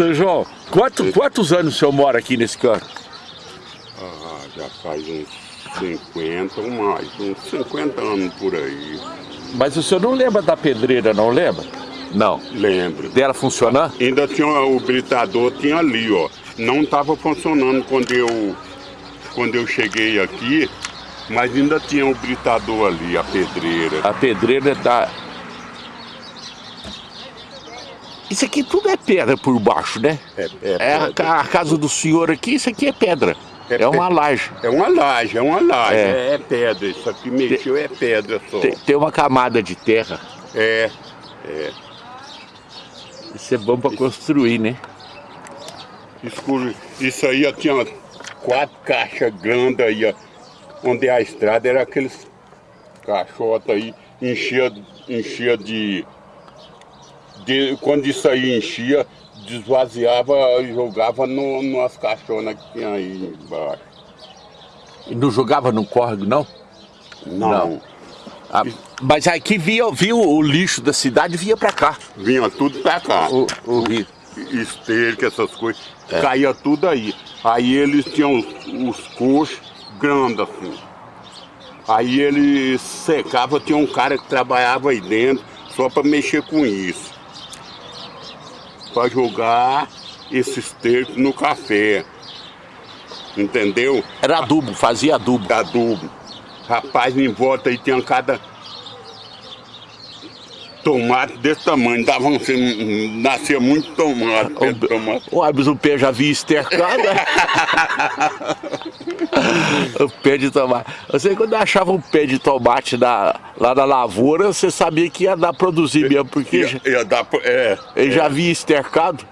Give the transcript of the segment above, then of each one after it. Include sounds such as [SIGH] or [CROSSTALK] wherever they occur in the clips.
seu João, quanto, quantos anos o senhor mora aqui nesse canto? Ah, já faz uns 50 ou mais, uns 50 anos por aí. Mas o senhor não lembra da pedreira, não lembra? Não. Lembro. Dela funcionar? Ainda tinha o britador, tinha ali, ó. Não estava funcionando quando eu, quando eu cheguei aqui, mas ainda tinha o britador ali, a pedreira. A pedreira tá... Isso aqui tudo é pedra por baixo, né? É, é É a, a casa do senhor aqui, isso aqui é pedra. É É, uma laje. É uma laje, é uma laje, É. é, é pedra. Isso aqui mexeu é pedra só. Tem, tem uma camada de terra. É, Isso é bom para construir, né? escuro. Isso aí ó, tinha quatro caixas grandes aí, ó, onde a estrada era aqueles caixotes aí, enchia, enchia de, de. Quando isso aí enchia, desvaziava e jogava no, nas caixonas que tinha aí embaixo. E não jogava no córrego, não? Não. Não. Ah, mas aqui via, via o lixo da cidade vinha para cá. Vinha tudo pra cá. O, o rio. esterco, essas coisas, É. caía tudo aí. Aí eles tinham os, os coxos grandes assim. Aí eles secavam, tinha um cara que trabalhava aí dentro só para mexer com isso. Para jogar esse esterco no café. Entendeu? Era adubo, fazia adubo. Adubo. Rapaz, em volta aí tinha cada tomate desse tamanho. Dava um, assim, nascia muito tomate. pé de tomate. O pé já vinha estercado. né? [LAUGHS] o pé de tomate. Você quando achava um pé de tomate lá na lavoura, você sabia que ia dar produzir mesmo, porque já- Ia, ia dar, pro- é, ele já vinha estercado.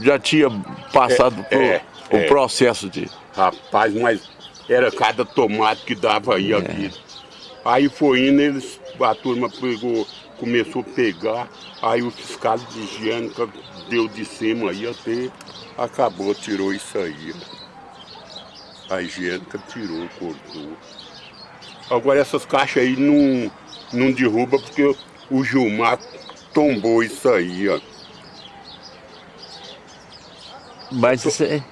Já tinha passado É, por é, o é. processo de. rapaz, mas era cada tomate que dava aí aqui. Aí foi indo, eles, a turma pegou, começou a pegar, aí o fiscal de higiênica deu de cima aí até acabou, tirou isso aí. A higiênica tirou, cortou. Agora essas caixas aí não, não derruba porque o Gilmar tombou isso aí, ó. Mas isso aí,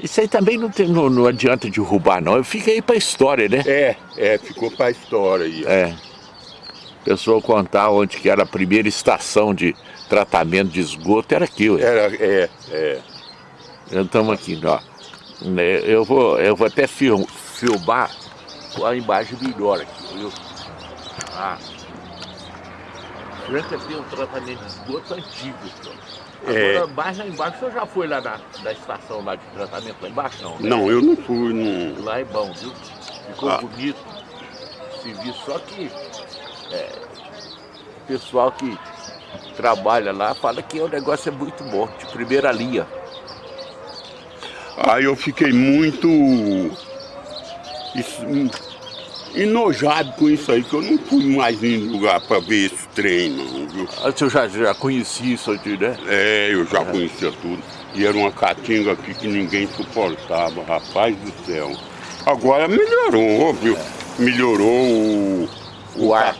isso aí também não, tem, não, não adianta derrubar, não. Fica aí pra história, né? É, é, ficou pra história aí. ó. É. Pessoa contar onde que era a primeira estação de tratamento de esgoto, era aqui, ué. Era, é, é. Estamos aqui, ó. Né, Eu vou, eu vou até film, filmar com a imagem melhor aqui, viu? Ah. Franca tem um tratamento de esgoto antigo, senhor. É. Agora, mais lá embaixo, o senhor já foi lá na, na estação lá de tratamento lá embaixo, não? né? Não, eu não fui, não. Lá é bom, viu? Ficou Ah. bonito. Serviço, só que é, o pessoal que trabalha lá fala que o negócio é muito bom, de primeira linha. Aí eu fiquei muito enojado com isso aí, que eu não fui mais em lugar para ver esse trem, não, viu? Ah, O senhor já, já conhecia isso aqui, né? É, eu já conhecia tudo. E era uma caatinga aqui que ninguém suportava, rapaz do céu. Agora melhorou, viu? Melhorou o, O ar.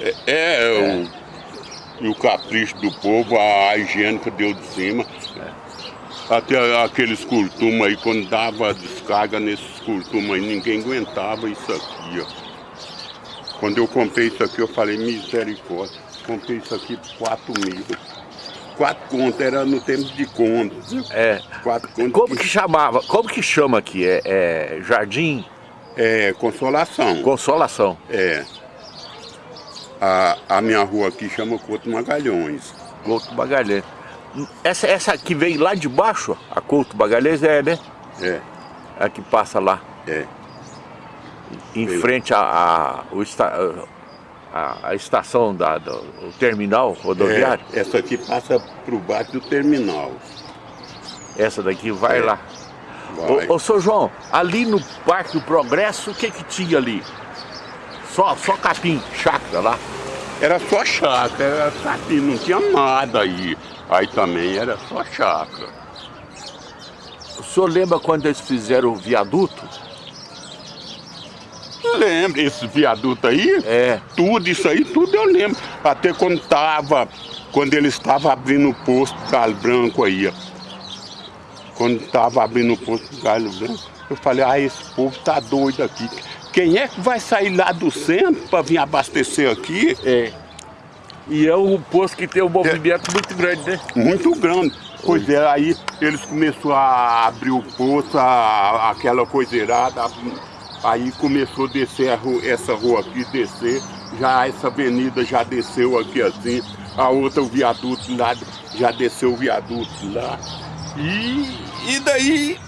É, é, O, e o capricho do povo, a higiênica deu de cima. Até aqueles curtumes aí, quando dava descarga nesses curtumes aí, ninguém aguentava isso aqui, ó. Quando eu comprei isso aqui, eu falei, misericórdia, comprei isso aqui por 4 mil. Quatro contas, era no tempo de viu? É. Quatro contas. Como que chamava? Como que chama aqui? É, é Jardim É, consolação. Consolação. É. A, a minha rua aqui chama Couto Magalhães. Couto Magalhães. Essa, essa aqui vem lá de baixo, a Couto Magalhães é, né? É, A que passa lá, é. em Veio. frente à a, o a, estação da, do o terminal rodoviário. É, essa aqui passa por baixo do terminal. Essa daqui vai É. lá. Vai. Ô, ô, seu João, ali no Parque do Progresso, o que que tinha ali? Só, só capim, chácara lá. Era só chácara, era capim, não tinha nada aí. Aí também era só chácara. O senhor lembra quando eles fizeram o viaduto? Lembra esse viaduto aí? É. Tudo isso aí, tudo eu lembro. Até quando tava quando ele estava abrindo o posto do Galo Branco aí, ó. Quando estava abrindo o posto do Galo Branco, eu falei, ah, esse povo tá doido aqui. Quem é que vai sair lá do centro para vir abastecer aqui? É. E é um posto que tem um movimento é. muito grande, né? Muito grande. Pois é, aí eles começaram a abrir o poço, a, aquela coisa irada, aí começou a descer a rua, essa rua aqui, descer, já essa avenida já desceu aqui assim, a outra o viaduto lá, já desceu o viaduto lá. E, e daí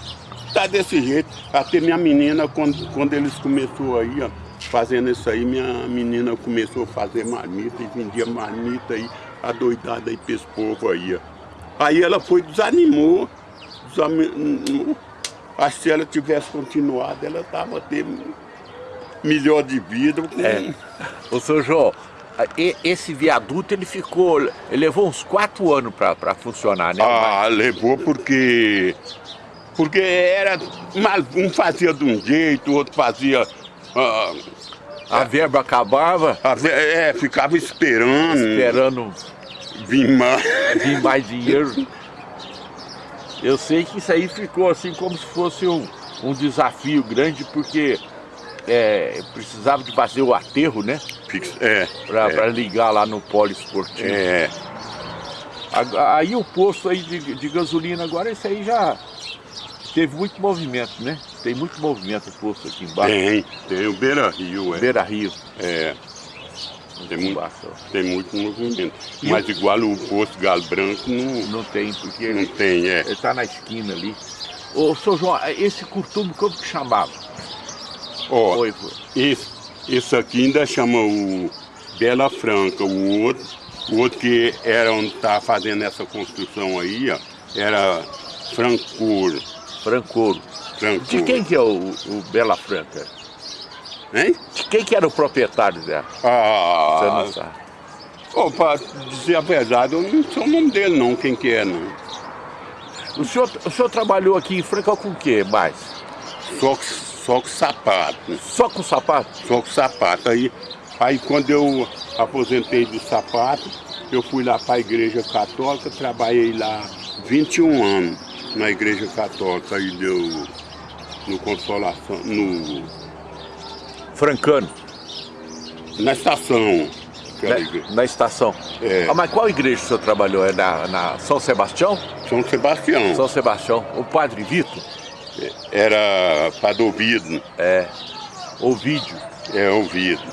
tá desse jeito. Até minha menina, quando, quando eles começou aí, ó, fazendo isso aí, minha menina começou a fazer marmita e vendia marmita aí, adoidada aí pra esse povo aí, ó. Aí ela foi, desanimou, desanimou. Acho que se ela tivesse continuado, ela tava tendo melhor de vida. Com... É. Ô, seu João, esse viaduto ele ficou, ele levou uns quatro anos para funcionar, né? Ah, levou porque porque era, um fazia de um jeito, o outro fazia... Ah, a verba acabava? A ver, é, ficava esperando. Esperando vir mais. Vir mais dinheiro. Eu sei que isso aí ficou assim como se fosse um, um desafio grande, porque é, precisava de fazer o aterro, né? É. Para é. ligar lá no polo esportivo. É. Aí o posto aí de, de gasolina agora, esse aí já teve muito movimento, né? Tem muito movimento o posto aqui embaixo. Tem, tem o Beira Rio, é. Beira Rio. É. Tem muito, tem muito movimento. E Mas igual o posto Galo Branco não... Não tem, porque não ele, tem, é. ele tá na esquina ali. Ô, seu João, esse curtume como que chamava? Ó, Oi, esse, esse aqui ainda chama o Bela Franca, o outro, o outro que era onde tá fazendo essa construção aí, ó, era Francouro. Francouro. De quem que é o, o Bela Franca? Hein? De quem que era o proprietário dela? Ah... Você não sabe. Oh, para dizer a verdade, eu não sei o nome dele não, quem que é não. O senhor, o senhor trabalhou aqui em Franca com o que mais? Só, só com sapato. Só com sapato? Só com sapato. Aí, aí quando eu aposentei do sapato, eu fui lá para a igreja católica, trabalhei lá 21 anos na igreja católica aí deu no Consolação, no... Francano. Na estação. Na, na, estação. É. Ah, mas qual igreja o senhor trabalhou? É na, na, São Sebastião? São Sebastião. São Sebastião. O Padre Vitor? Era Padre Ovido. É. Ovídio. É, Ovido.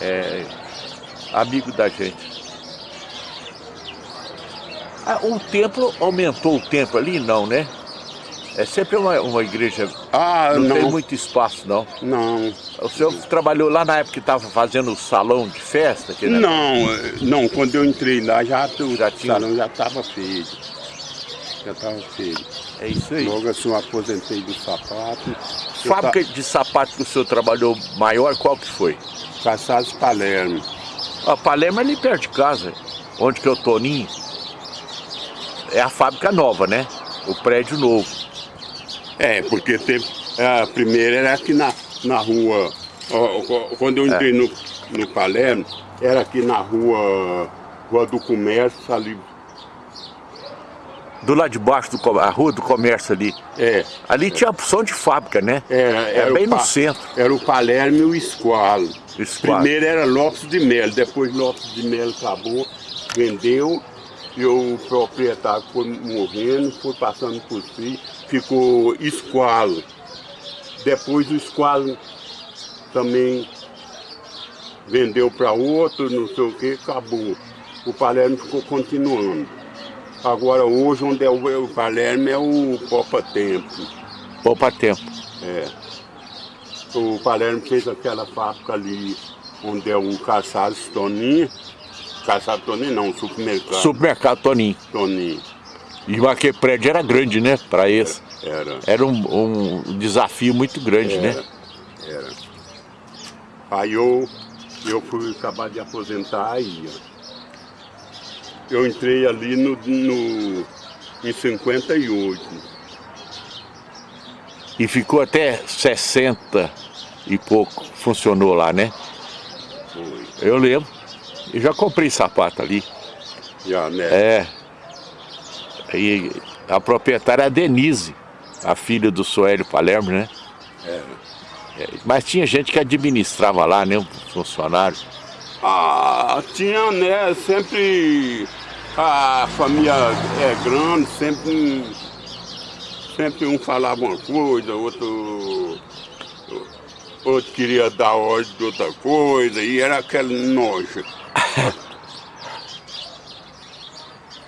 É. Amigo da gente. Ah, o templo aumentou o templo ali? Não, né? É sempre uma, uma igreja. Ah, não, não tem muito espaço, não. Não. O senhor trabalhou lá na época que estava fazendo o salão de festa? Que não, não. Quando eu entrei lá já, o já tinha... salão já estava feio. Já estava feio. É isso aí. Logo assim eu aposentei do sapato. Fábrica de sapato que o senhor trabalhou maior, qual que foi? Cassados Palermo. A Palermo é ali perto de casa, onde que é o Toninho é a fábrica nova, né? O prédio novo. É, porque teve, a primeira era aqui na, na rua, quando eu é. entrei é. no, no Palermo, era aqui na rua, rua do Comércio, ali. Do lado de baixo, do, a rua do comércio ali. É. Ali tinha opção de fábrica, né? Era, era bem no centro. Era o Palermo e o Esqualo. Esqualo. Primeiro era Lopes de Melo, depois Lopes de Melo acabou, vendeu e o proprietário foi morrendo, foi passando por si, ficou esqualo. Depois o esqualo também vendeu para outro, não sei o que, acabou. O Palermo ficou continuando. Agora hoje onde é o, o Palermo é o Popa Tempo. Popa Tempo. É. O Palermo fez aquela fábrica ali onde é o Caçado Toninho, Calçado Toninho não, supermercado. Supermercado Toninho. Toninho. E aquele prédio era grande, né, para esse. Era. Era um, um desafio muito grande, era, né? Era. Aí eu, eu fui acabar de aposentar aí, Eu entrei ali no, no, em 58. E ficou até 60 e pouco, funcionou lá, né? Foi. Eu lembro. Eu já comprei sapato ali. Já, né? É. E a proprietária é a Denise, a filha do Soélio Palermo, né? É. É, Mas tinha gente que administrava lá, né? Um funcionário. Ah, tinha, né? Sempre a família é grande, sempre, sempre um falava uma coisa, outro, outro queria dar ordem de outra coisa, e era aquele nojo. [LAUGHS]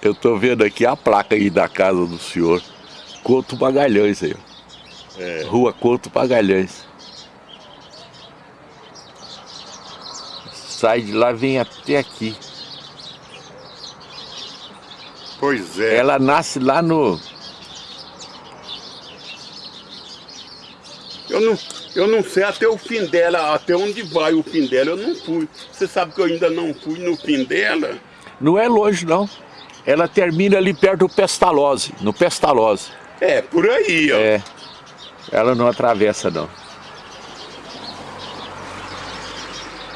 Eu tô vendo aqui a placa aí da casa do senhor. Couto Magalhães aí. É. Rua Couto Magalhães. Sai de lá, vem até aqui. Pois é. Ela nasce lá no... Eu não, eu não sei até o fim dela, até onde vai o fim dela, eu não fui. Você sabe que eu ainda não fui no fim dela? Não é longe, não. Ela termina ali perto do Pestalozzi, no Pestalozzi. É, por aí, ó. É. Ela não atravessa, não.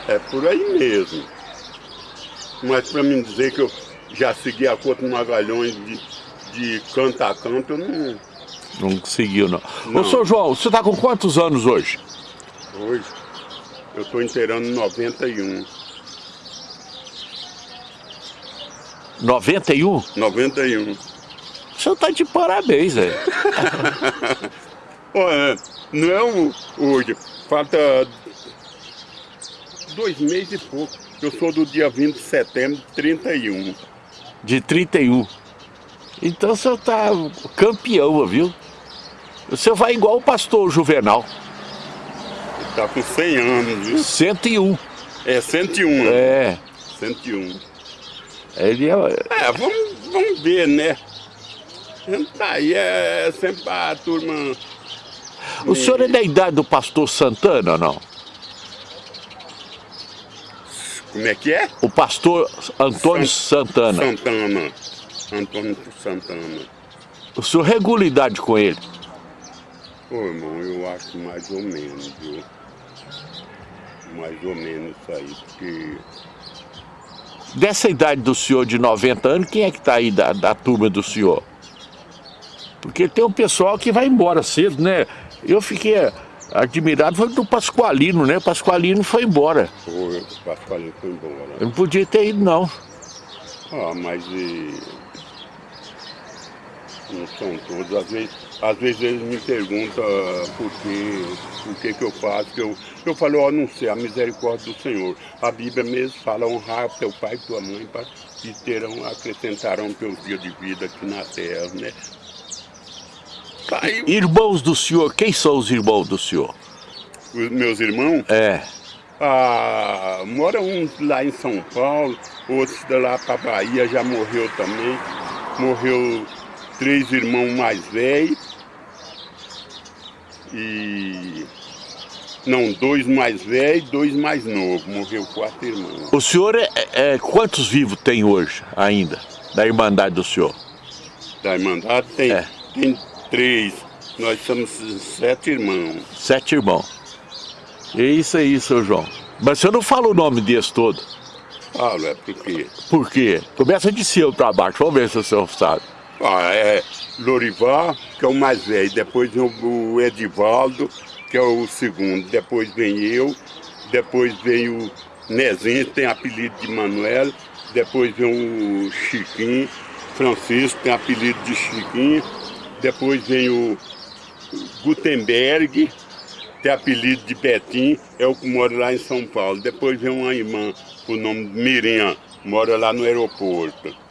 É por aí mesmo. Mas para mim dizer que eu já segui a Couto Magalhães de, de canto a canto, eu não. Não conseguiu, não. Não. Ô, senhor João, você tá com quantos anos hoje? Hoje eu estou inteirando 91. 91? 91. O senhor tá de parabéns, velho. [LAUGHS] Olha, não é o- hoje, falta dois meses e pouco. Eu sou do dia 20 de setembro de 31. De 31. Então o senhor tá campeão, viu? O senhor vai igual o pastor Juvenal. Tá com 100 anos, viu? 101. É 101. É. 101. Ele é. É, vamos, vamos ver, né? Tá aí, é sempre a turma. O senhor é da idade do pastor Santana ou não? Como é que é? O pastor Antônio Santana. Santana. Antônio Santana. O senhor regula idade com ele? Ô irmão, eu acho mais ou menos, viu? Mais ou menos isso aí, porque. Dessa idade do senhor de 90 anos, quem é que tá aí da, da turma do senhor? Porque tem um pessoal que vai embora cedo, né? Eu fiquei admirado, foi do Pascoalino, né? Pascoalino foi embora. Pô, o Pascoalinho foi embora. Eu não podia ter ido, não. Ah, mas e... não são todos. Às vezes, às vezes eles me perguntam por que, por que, que eu faço. Que eu, eu falo, ó, não sei, a misericórdia do Senhor. A Bíblia mesmo fala, honrar teu pai e tua mãe e terão, acrescentarão teus dias de vida aqui na terra, né? Aí, Irmãos do senhor, quem são os irmãos do senhor? os meus irmãos, É, Ah, mora uns lá em São Paulo, outros lá para Bahia já morreu também. Morreu três irmãos mais velhos e não, dois mais velhos, dois mais novos. Morreu quatro irmãos. o senhor é, é- quantos vivos tem hoje ainda? Da Irmandade do senhor? Da Irmandade tem, É. tem três. Nós somos sete irmãos. Sete irmãos. É isso aí, seu João. Mas o senhor não fala o nome desse todo. Falo, é porque. Por quê? Começa de cima para baixo, vamos ver se o senhor sabe. Ah, é Lorival, que é o mais velho, depois o Edivaldo, que é o segundo, depois vem eu, depois vem o Nezinho, tem apelido de Manuel, depois vem o Chiquinho, Francisco, tem apelido de Chiquinho, depois vem o Gutenberg, tem apelido de Betinho, é o que mora lá em São Paulo. Depois vem uma irmã, o nome de Miriam, mora lá no aeroporto.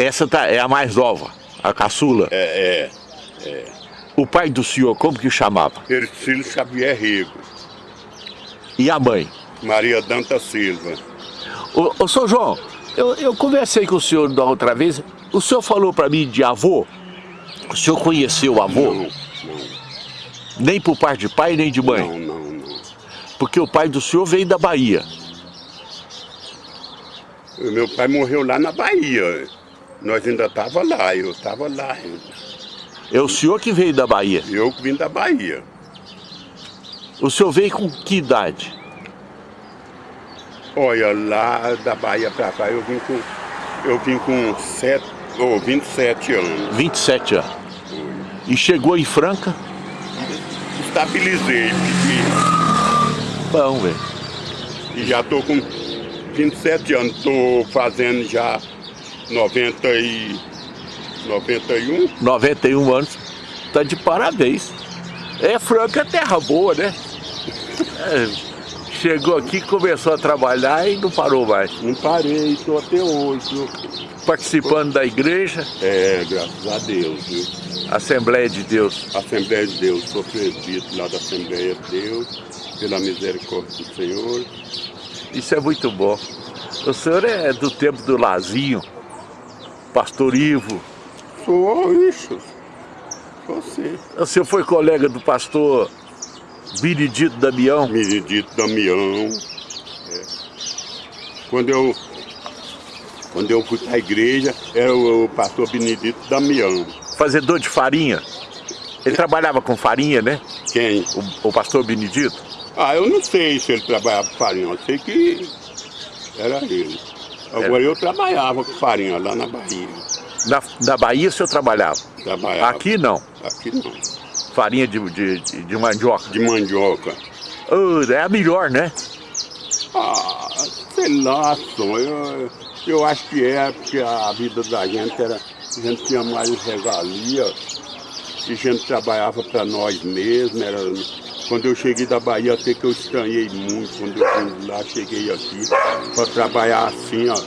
Essa tá, é a mais nova, a caçula. É, é. O pai do senhor, como que chamava? Ercílio Xavier Rego, E a mãe? Maria Danta Silva. Ô, ô seu João, eu, eu conversei com o senhor da outra vez. O senhor falou para mim de avô? O senhor conheceu o avô? Não, Nem por parte de pai, nem de mãe? não, não, não. Porque o pai do senhor veio da Bahia. Meu pai morreu lá na Bahia. Nós ainda tava lá, eu tava lá ainda. É o senhor que veio da Bahia. Eu que vim da Bahia. O senhor veio com que idade? Olha, lá da Bahia pra cá eu vim com Eu vim com sete, oh, 27 anos. 27 anos. E chegou em Franca? Estabilizei, fiquei. Bom, velho. E já tô com 27 anos, tô fazendo já 90 e 91. 91 anos. Tá de parabéns. É, Franca é terra boa, né? É, chegou aqui, começou a trabalhar e não parou mais. Não parei, estou até hoje. Participando da igreja? É, graças a Deus. Viu? Assembleia de Deus. Assembleia de Deus, sou presbítero lá da Assembleia de Deus, pela misericórdia do Senhor. Isso é muito bom. O senhor é do tempo do Lazinho, pastor Ivo. Sou, isso. Sou sim. O senhor foi colega do pastor Benedito Damião? Benedito Damião. É. Quando eu quando eu fui para a igreja, era o, pastor Benedito Damião. Fazedor de farinha? Ele trabalhava com farinha, né? Quem? O, o pastor Benedito? Ah, eu não sei se ele trabalhava com farinha, eu sei que era ele. Agora eu trabalhava com farinha lá na Bahia. Na, na Bahia o senhor trabalhava? Trabalhava. Aqui não? Aqui não. Farinha de, de, de, mandioca? De mandioca. Oh, é a melhor, né? Ah, sei lá, só. Eu, eu acho que é, porque a vida da gente era. A gente tinha mais regalia, e a gente trabalhava para nós mesmos. Era, quando eu cheguei da Bahia, até que eu estranhei muito. Quando eu vim lá, cheguei aqui para trabalhar assim, ó.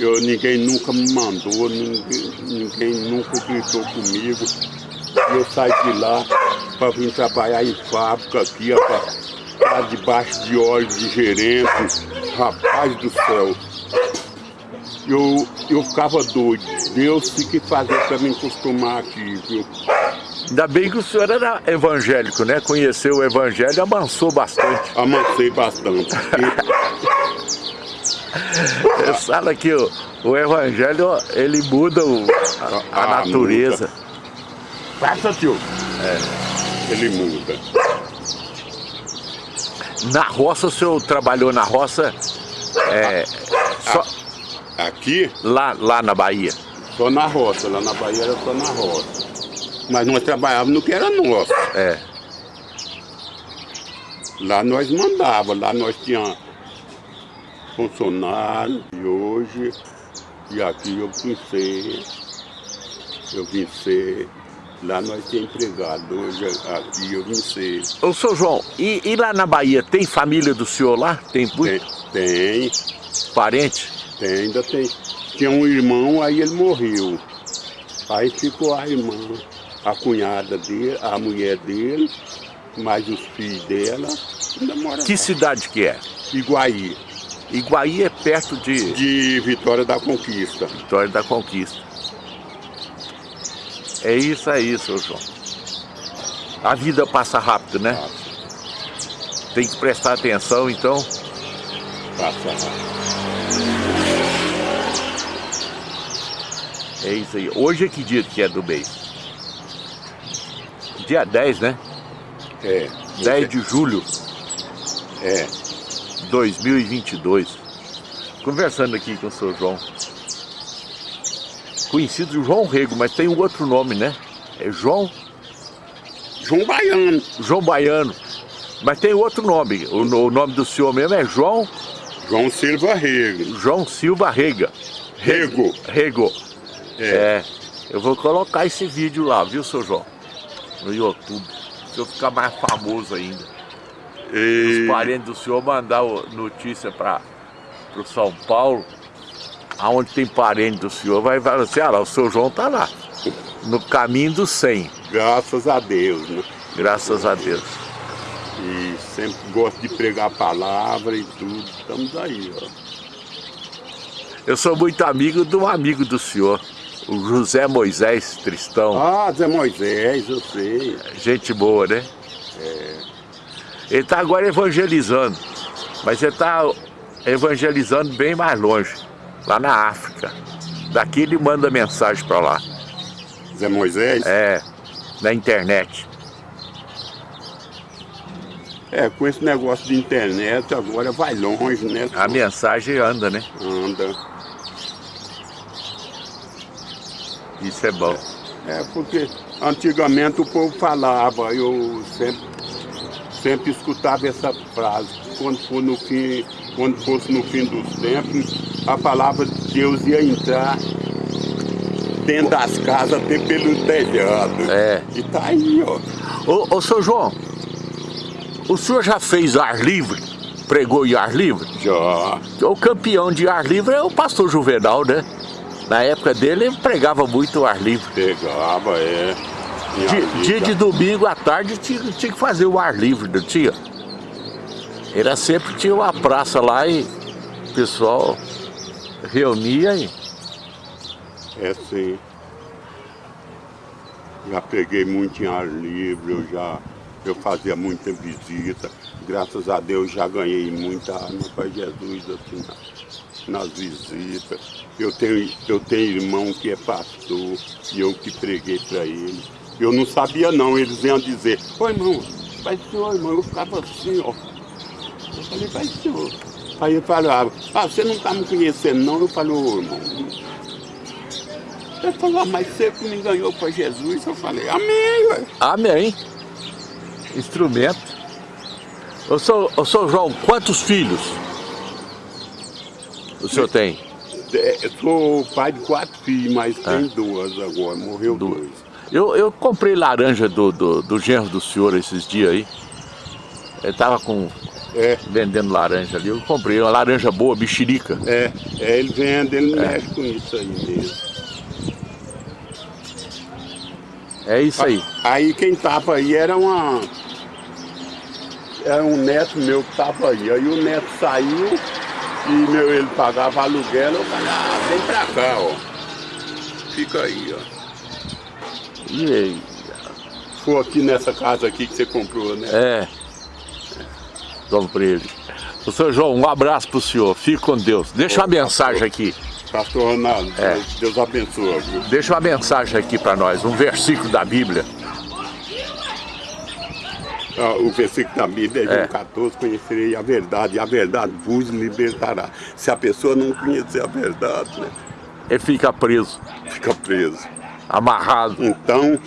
Eu, ninguém nunca me mandou, ninguém, ninguém nunca gritou comigo. Eu saí de lá para vir trabalhar em fábrica aqui, ó, pra, debaixo de óleo de gerente. Rapaz do céu. Eu, eu ficava doido. Deus tem que fazer para me acostumar aqui, viu? Ainda bem que o senhor era evangélico, né? Conheceu o evangelho e amansou bastante. Amancei bastante. [LAUGHS] Fala que o, o evangelho, ele muda o, a, a Ah, natureza. Passa, tio. É, ele muda. Na roça, o senhor trabalhou na roça é, só, Aqui, lá, lá na Bahia? só na roça. Lá na Bahia era só na roça. Mas nós trabalhávamos no que era nosso. É. Lá nós mandava, lá nós tínhamos funcionário e hoje, e aqui eu vim ser, eu vim ser, lá nós tínhamos empregado, hoje aqui eu vim ser. Ô, seu João, e, e lá na Bahia, tem família do senhor lá? Tem Tem, tem, parente? tem, ainda tem. Tinha um irmão, aí ele morreu. Aí ficou a irmã, a cunhada dele, a mulher dele, mais os filhos dela, ainda mora Que lá. cidade que é? Iguaí, Iguaí é perto de de Vitória da Conquista. Vitória da Conquista. É isso aí, seu João. A vida passa rápido, né? Tem que prestar atenção, então. Passa lá. É isso aí. Hoje é que dia que é do mês? Dia 10, né? É. 10 de julho É. de 2022. Conversando aqui com o seu João. Conhecido João Rego, mas tem um outro nome, né? É João, João Baiano. João Baiano. Mas tem outro nome. O, o nome do senhor mesmo é João, João Silva Rego. João Silva Rega. Rego. Rego. É. É. Eu vou colocar esse vídeo lá, viu, seu João? No YouTube. Se eu ficar mais famoso ainda. E... Os parentes do senhor mandar notícia para o São Paulo. Aonde tem parente do senhor, vai falar assim, ah lá, o seu João tá lá. No caminho do 100, Graças a Deus, né? graças a Deus. E sempre gosto de pregar a palavra e tudo. Estamos aí, ó. Eu sou muito amigo de um amigo do senhor, o José Moisés Tristão. Ah, Zé Moisés, eu sei. Gente boa, né? Ele está agora evangelizando, mas ele está evangelizando bem mais longe, lá na África. Daqui ele manda mensagem para lá, Zé Moisés? é, na internet. É, com esse negócio de internet agora vai longe, né? A mensagem anda, né? Anda. Isso é bom. É, porque antigamente o povo falava, eu sempre, sempre escutava essa frase, quando, for no fim, quando fosse no fim dos tempos, a palavra de Deus ia entrar dentro das casas até pelo telhado. É. E tá aí, ó. Ô, ô, seu João, o senhor já fez ar livre? Pregou em ar livre? Já. O campeão de ar livre é o pastor Juvenal, né? Na época dele, ele pregava muito ar livre. Pegava, é. Dia, dia de domingo à tarde tinha, tinha que fazer o ar livre, não tinha? Era sempre tinha uma praça lá e o pessoal reunia e... É sim. Já peguei muito em ar livre, eu já eu fazia muita visita. Graças a Deus já ganhei muita alma para Jesus assim, na- nas visitas. Eu tenho, eu tenho irmão que é pastor e eu que preguei para ele. Eu não sabia não, eles iam dizer, ô irmão, vai senhor, irmão, eu ficava assim, ó. Eu falei, vai senhor. Aí ele falava, ah, você não está me conhecendo não? Eu falei, ô irmão, ele falou, ah, mas você que me ganhou para Jesus. Eu falei, amém, ué. Amém. Instrumento. Ô, seu, ô, seu João, quantos filhos o senhor tem? É, Eu sou pai de quatro filhos, mas tem duas agora, morreu Duas. dois. Eu, eu comprei laranja do, do, do genro do senhor esses dias aí. Ele tava com, É, vendendo laranja ali. Eu comprei uma laranja boa, mexerica. é, é, ele vende, ele mexe com isso aí mesmo. É isso aí. Aí quem tava aí era uma. Era um neto meu que tava aí. Aí o neto saiu e meu, ele pagava aluguel. Eu falei, ah, vem pra cá, ó. Fica aí, ó. E aí? Foi aqui nessa casa aqui que você comprou, né? É. Comprei ele. Ô, seu João, um abraço pro senhor. Fique com Deus. Deixa uma mensagem aqui. Pastor Ronaldo, É. Deus abençoe. viu? Deixa uma mensagem aqui para nós. Um versículo da Bíblia. Ah, O versículo da Bíblia é É. João 14, conhecerei a verdade, e a verdade vos libertará. Se a pessoa não conhecer a verdade, né, Ele fica preso, fica preso. amarrado. Então,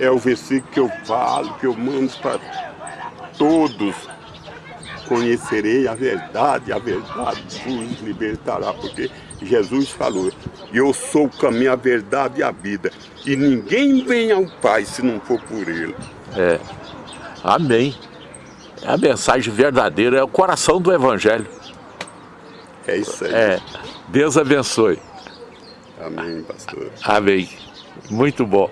é o versículo que eu falo, que eu mando para todos. Conhecerei a verdade, a verdade vos libertará. Porque Jesus falou, eu sou o caminho, a verdade e a vida. E ninguém vem ao Pai se não for por Ele. É. Amém. É a mensagem verdadeira, é o coração do Evangelho. É isso aí. É. Deus abençoe. Amém, pastor. Amém. Muito bom.